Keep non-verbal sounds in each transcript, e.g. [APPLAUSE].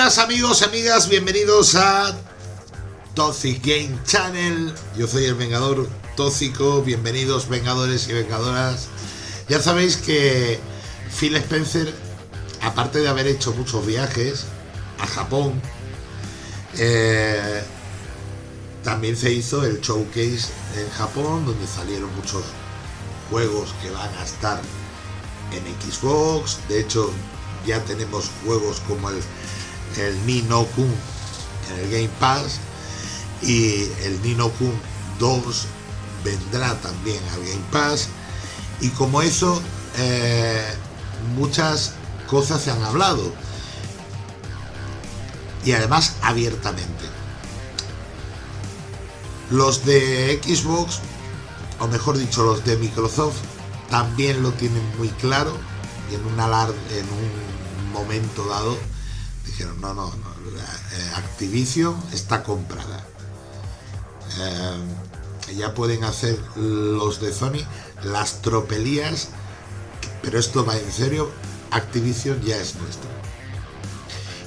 Buenas amigos amigas, bienvenidos a Toxic Game Channel. Yo soy el Vengador Tóxico, bienvenidos Vengadores y Vengadoras. Ya sabéis que Phil Spencer, aparte de haber hecho muchos viajes a Japón, eh, también se hizo el showcase en Japón, donde salieron muchos juegos que van a estar en Xbox. De hecho, ya tenemos juegos como el, el Nino Kun en el Game Pass y el Nino Kun 2 vendrá también al Game Pass. Y como eso eh, muchas cosas se han hablado. Y además abiertamente. Los de Xbox o mejor dicho los de Microsoft también lo tienen muy claro y en un, en un momento dado no, no, no eh, Activision está comprada eh, ya pueden hacer los de Sony las tropelías pero esto va en serio Activision ya es nuestro.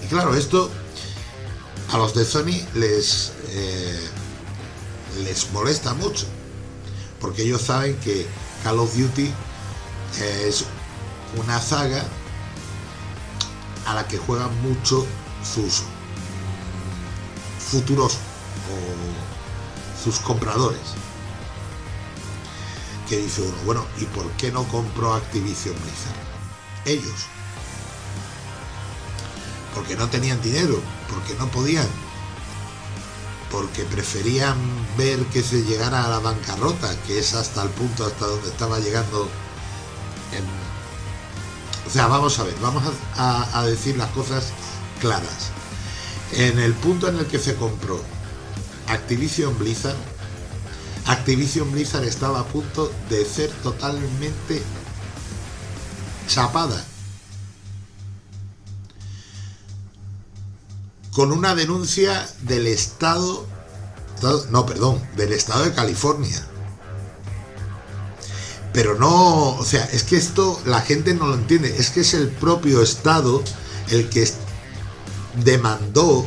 Y claro esto a los de Sony les eh, les molesta mucho porque ellos saben que Call of Duty es una saga a la que juegan mucho sus futuros o sus compradores que dice uno, bueno, ¿y por qué no compró Activision Blizzard? Ellos. Porque no tenían dinero, porque no podían, porque preferían ver que se llegara a la bancarrota, que es hasta el punto hasta donde estaba llegando. Sea, vamos a ver, vamos a, decir las cosas claras. En el punto en el que se compró Activision Blizzard, Activision Blizzard estaba a punto de ser totalmente chapada con una denuncia del Estado, no, perdón, del Estado de California. Pero no, o sea, es que esto la gente no lo entiende, es que es el propio Estado el que demandó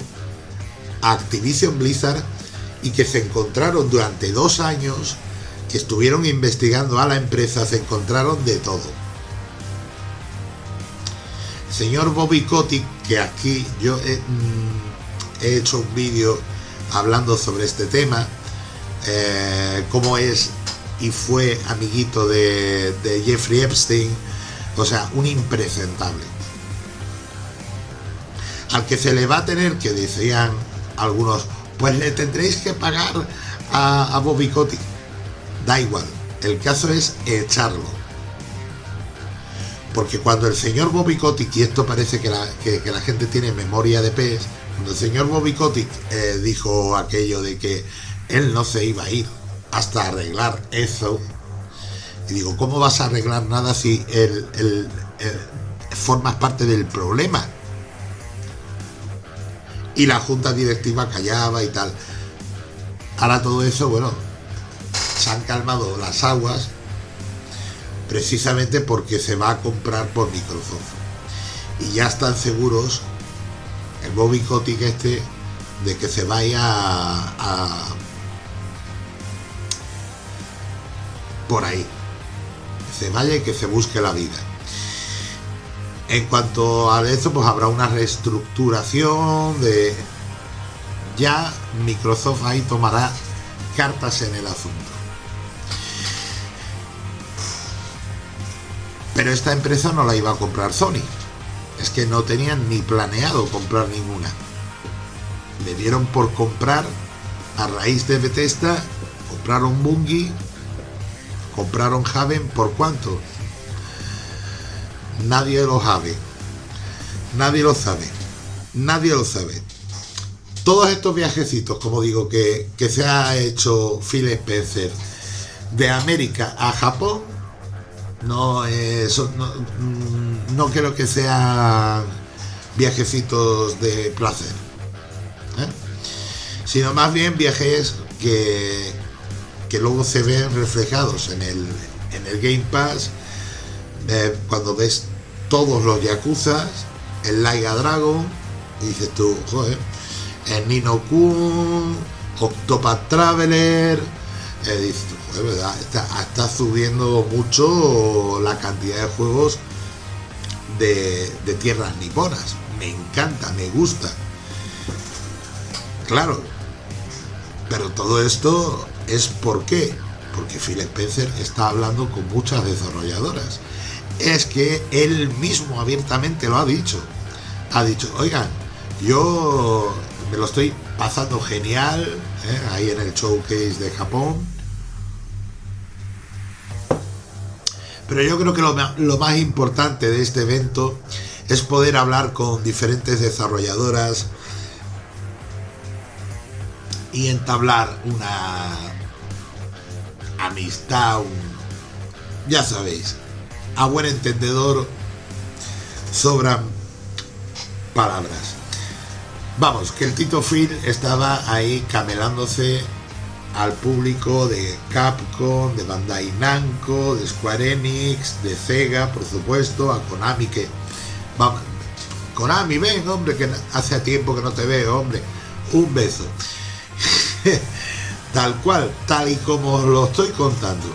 a Activision Blizzard y que se encontraron durante dos años que estuvieron investigando a la empresa, se encontraron de todo. señor Bobby Kotick, que aquí yo mm, he, hecho un vídeo hablando sobre este tema, eh, cómo es y fue amiguito de, Jeffrey Epstein, o sea, un impresentable. Al que se le va a tener, que decían algunos, pues le tendréis que pagar a, Bobby Kotick. Da igual, el caso es echarlo. Porque cuando el señor Bobby Kotick, y esto parece que la, que, la gente tiene memoria de pez, cuando el señor Bobby Kotick eh, dijo aquello de que él no se iba a ir hasta arreglar eso, y digo, ¿cómo vas a arreglar nada si el, formas parte del problema? Y la junta directiva callaba y tal. Ahora todo eso, bueno, se han calmado las aguas precisamente porque se va a comprar por Microsoft. Y ya están seguros el Bobby Kotick este de que se vaya a, por ahí. Se vaya y que se busque la vida. En cuanto a eso, pues habrá una reestructuración de... Ya Microsoft ahí tomará cartas en el asunto. Pero esta empresa no la iba a comprar Sony. Es que no tenían ni planeado comprar ninguna. Le dieron por comprar a raíz de Bethesda, compraron Bungie, compraron Haven por cuánto. Nadie lo sabe. Nadie lo sabe. Nadie lo sabe. Todos estos viajecitos, como digo, que, que se ha hecho Phil Spencer de América a Japón, no, eso, no, creo que sean viajecitos de placer, ¿eh? sino más bien viajes que, que luego se ven reflejados en el, en el Game Pass, eh, cuando ves todos los Yakuza, el Laiga Dragon, Y dices tú, joder, en Nino Kun, Octopath Traveler, eh, dices. Está, está subiendo mucho la cantidad de juegos de, de tierras niponas. Me encanta, me gusta. Claro, pero todo esto es por qué. Porque Phil Spencer está hablando con muchas desarrolladoras. Es que él mismo abiertamente lo ha dicho. Ha dicho, oigan, yo me lo estoy pasando genial ¿eh? ahí en el showcase de Japón. Pero yo creo que lo más importante de este evento es poder hablar con diferentes desarrolladoras, y entablar una amistad, ya sabéis, a buen entendedor sobran palabras. Vamos, que el Tito Phil estaba ahí camelándose al público de Capcom, de Bandai Namco, de Square Enix, de Sega, por supuesto, a Konami que... Konami, ven, hombre, que hace tiempo que no te veo, hombre. Un beso. [LAUGHS] tal cual, tal y como lo estoy contando.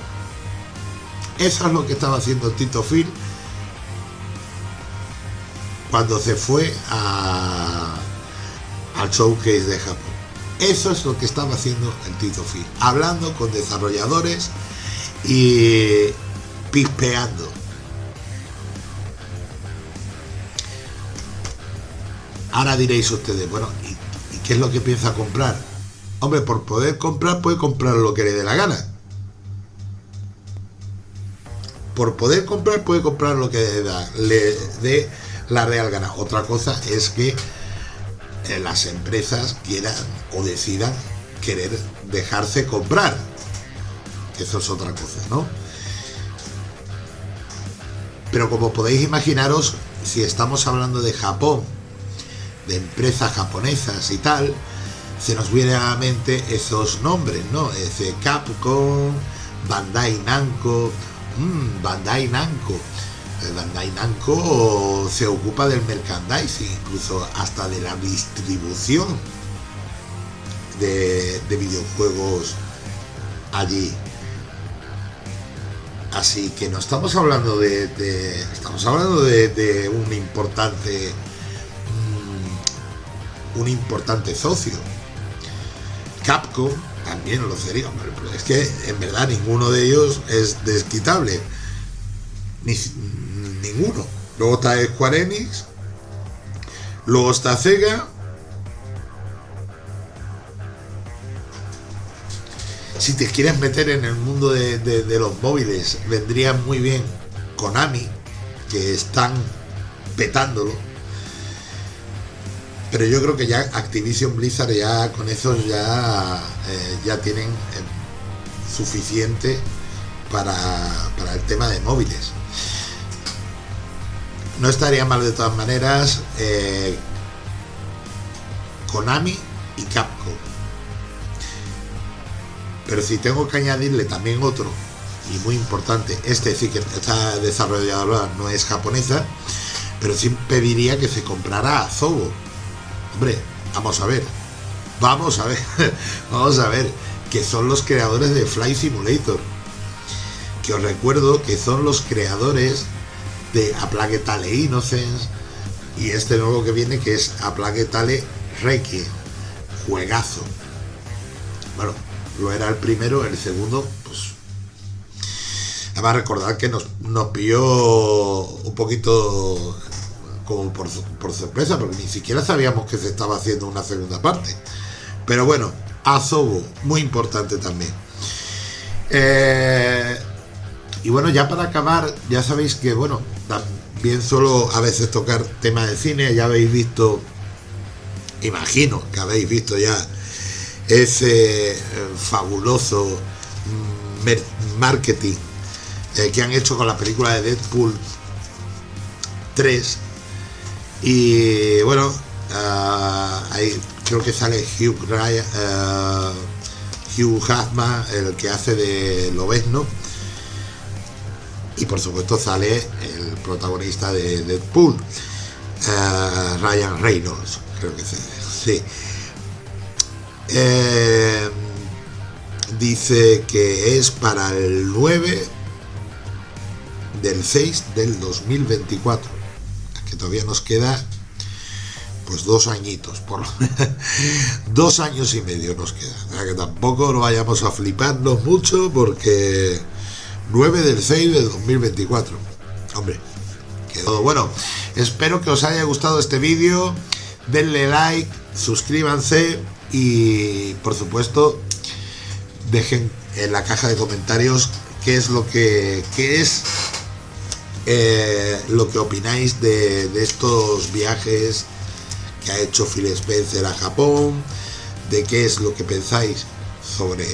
Eso es lo que estaba haciendo Tito Phil cuando se fue a, al showcase de Japón. Eso es lo que estaba haciendo el Tito Phil, hablando con desarrolladores y pispeando. Ahora diréis ustedes, bueno, ¿y, ¿y qué es lo que piensa comprar? Hombre, por poder comprar, puede comprar lo que le dé la gana. Por poder comprar, puede comprar lo que le dé la real gana. Otra cosa es que eh, las empresas quieran o decidan querer dejarse comprar. Eso es otra cosa, ¿no? Pero como podéis imaginaros, si estamos hablando de Japón, de empresas japonesas y tal, se nos viene a la mente esos nombres, ¿no? Ese Capcom, Bandai Namco, mmm, Bandai Namco. Bandai Namco se ocupa del merchandising, incluso hasta de la distribución de, videojuegos allí. Así que no estamos hablando de, estamos hablando de, un importante mm, un importante socio Capcom también lo sería, pero es que en verdad ninguno de ellos es desquitable. Ni, ninguno. Luego está Square Enix, luego está Sega. Si te quieres meter en el mundo de, de los móviles, vendría muy bien Konami, que están petándolo pero yo creo que ya Activision Blizzard ya con eso ya, eh, ya tienen eh, suficiente para, el tema de móviles. No estaría mal de todas maneras eh, Konami y Capcom. Pero si tengo que añadirle también otro, y muy importante, este sí que esta desarrolladora no es japonesa, pero sí pediría que se comprara a Zobo Hombre, vamos a ver. Vamos a ver. [LAUGHS] vamos a ver. Que son los creadores de Fly Simulator. Que os recuerdo que son los creadores de A Plague Tale Innocence. Y este nuevo que viene que es A Plague Tale Requiem. Juegazo. Bueno, lo era el primero, el segundo, pues Además recordar que nos, nos pilló un poquito por, sorpresa, porque ni siquiera sabíamos que se estaba haciendo una segunda parte. Pero bueno, Azobo, muy importante también. Eh, y bueno, ya para acabar, ya sabéis que, bueno, también solo a veces tocar temas de cine, ya habéis visto, imagino que habéis visto ya ese eh, fabuloso mm, marketing eh, que han hecho con la película de Deadpool 3 y bueno, ah, creo que sale Hugh, Ryan, uh, Hugh Jackman, el que hace de Lobezno. Y por supuesto sale el protagonista de Deadpool, uh, Ryan Reynolds, creo que sí. Eh, dice que es para el 9 del 6 del 2024. Que todavía nos queda pues dos añitos, por [LAUGHS] dos años y medio nos queda. Que tampoco no vayamos a fliparnos mucho porque 9 del 6 del 2024. Hombre, quedó bueno. Espero que os haya gustado este vídeo. Denle like, suscríbanse y por supuesto dejen en la caja de comentarios qué es lo que qué es eh, lo que opináis de, estos viajes que ha hecho Phil Spencer a Japón, de qué es lo que pensáis sobre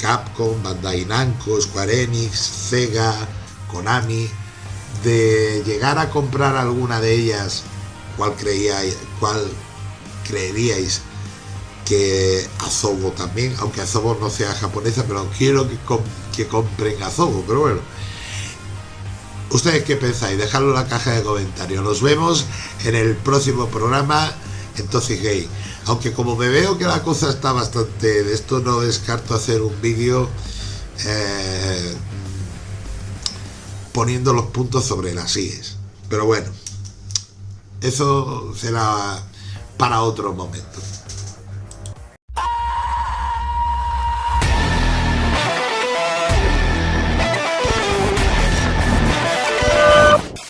Capcom, Bandai Namco, Square Enix, Sega, Konami, de llegar a comprar alguna de ellas, cuál creíais, cuál creeríais que Azobo también, aunque Azobo no sea japonesa, pero quiero que, que compren Azobo, pero bueno. ¿Ustedes qué pensáis? Dejadlo en la caja de comentarios. Nos vemos en el próximo programa entonces Gay. Aunque como me veo que la cosa está bastante... De esto no descarto hacer un vídeo eh, poniendo los puntos sobre las IES. Pero bueno, eso será para otro momento.